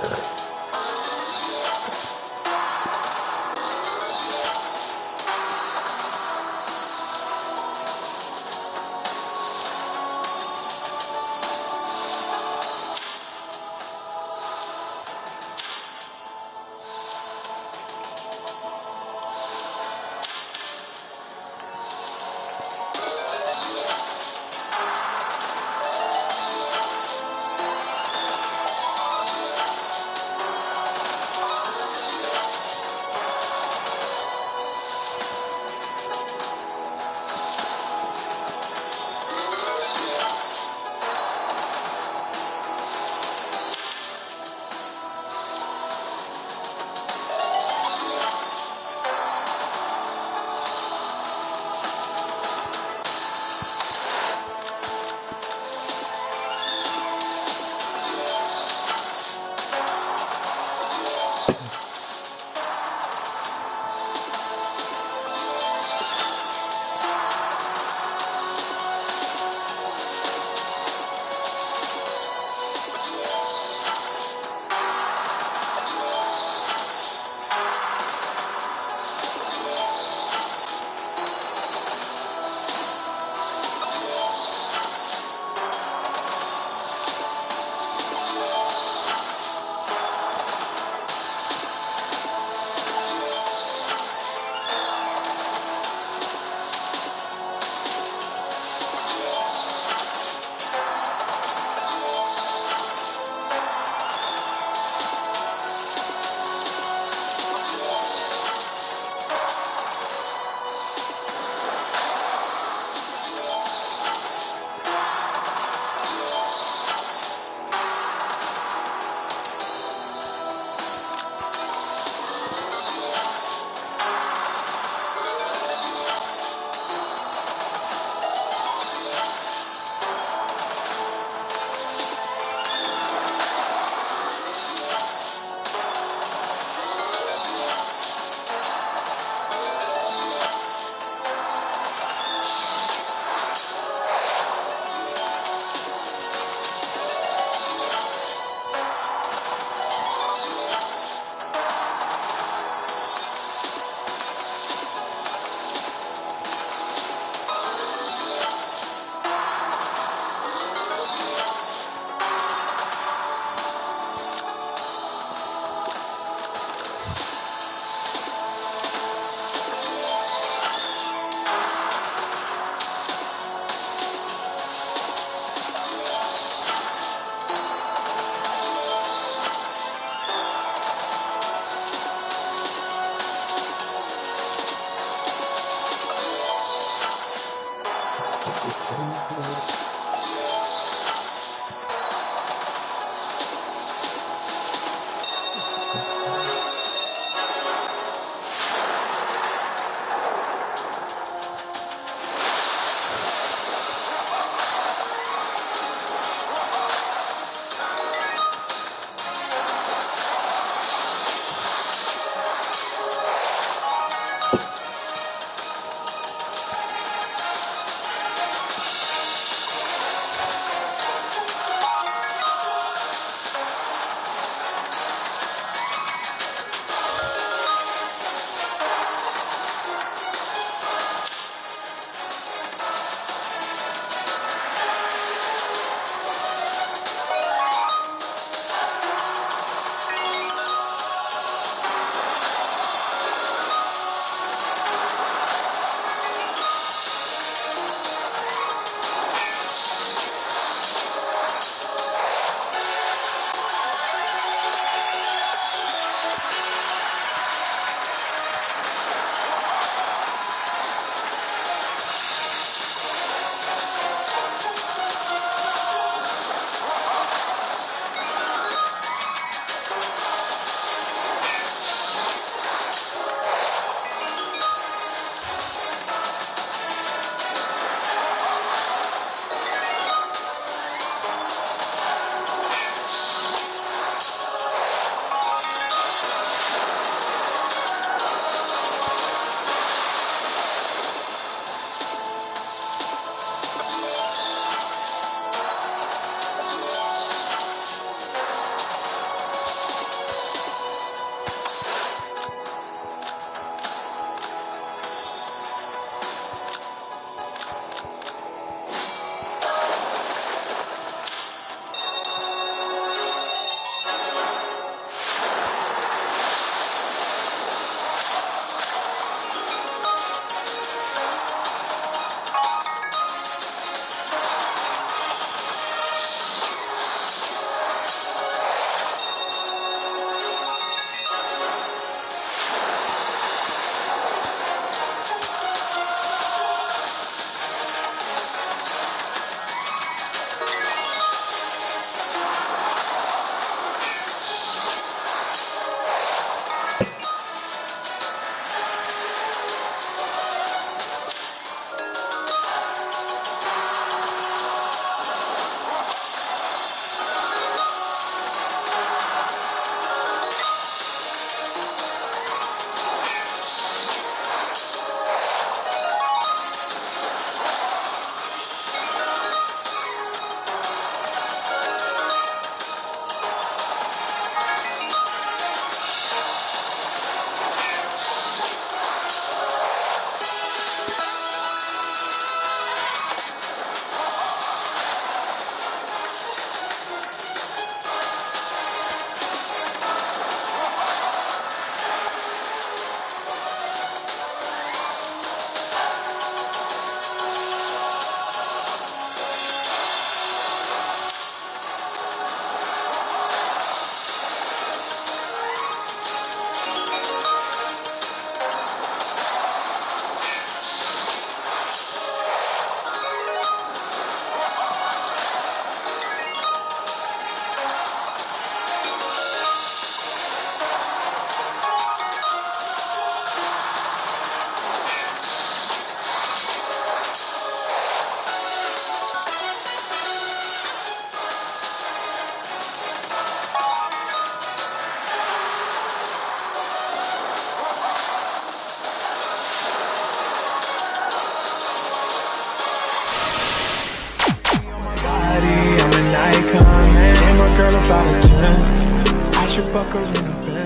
Thank. Girl about a 10. I should fuck her in a bed.